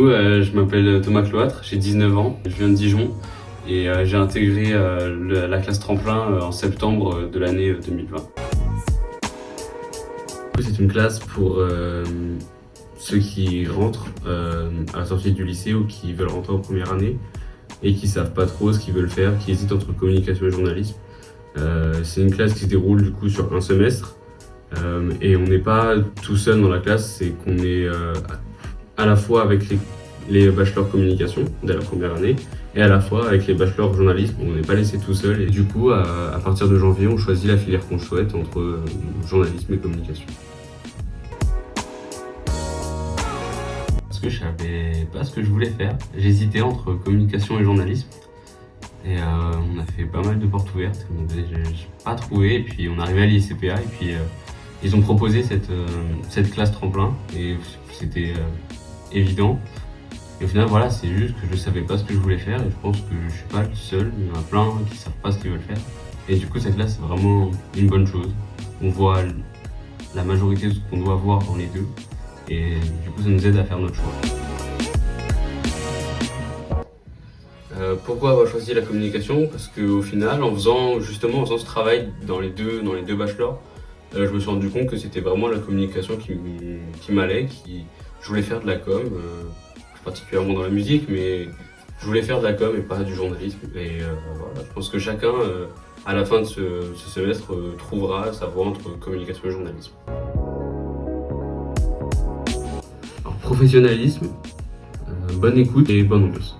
Euh, je m'appelle Thomas Cloître, j'ai 19 ans, je viens de Dijon et euh, j'ai intégré euh, la classe tremplin en septembre de l'année 2020. C'est une classe pour ceux qui rentrent à la sortie du lycée ou qui veulent rentrer en première année et qui savent pas trop ce qu'ils veulent faire, qui hésitent entre communication et journalisme. C'est une classe qui se déroule du coup sur un semestre et on n'est pas tout seul dans la classe, c'est qu'on est, à la fois avec les, bachelors communication dès la première année et à la fois avec les bachelors journalisme. On n'est pas laissé tout seul et du coup, à, partir de janvier, on choisit la filière qu'on souhaite entre euh, journalisme et communication. Parce que je savais pas ce que je voulais faire. J'hésitais entre communication et journalisme. Et euh, on a fait pas mal de portes ouvertes, j'ai pas trouvé, et puis on arrivait à l'ICPA, et puis euh, ils ont proposé cette, cette classe tremplin, et c'était évident. Et au final, voilà, c'est juste que je savais pas ce que je voulais faire et je pense que je suis pas le seul. Il y en a plein qui savent pas ce qu'ils veulent faire. Et du coup, cette classe, c'est vraiment une bonne chose. On voit la majorité de ce qu'on doit voir dans les deux. Et du coup, ça nous aide à faire notre choix. Euh, pourquoi avoir choisi la communication? Parce qu'au final, en faisant justement en faisant ce travail dans les deux, dans les deux bachelors, euh, je me suis rendu compte que c'était vraiment la communication qui, m'allait, qui, je voulais faire de la com, euh, particulièrement dans la musique, mais je voulais faire de la com et pas du journalisme. Et euh, voilà, je pense que chacun, euh, à la fin de ce, semestre, trouvera sa voie entre communication et journalisme. professionnalisme, bonne écoute et bonne ambiance.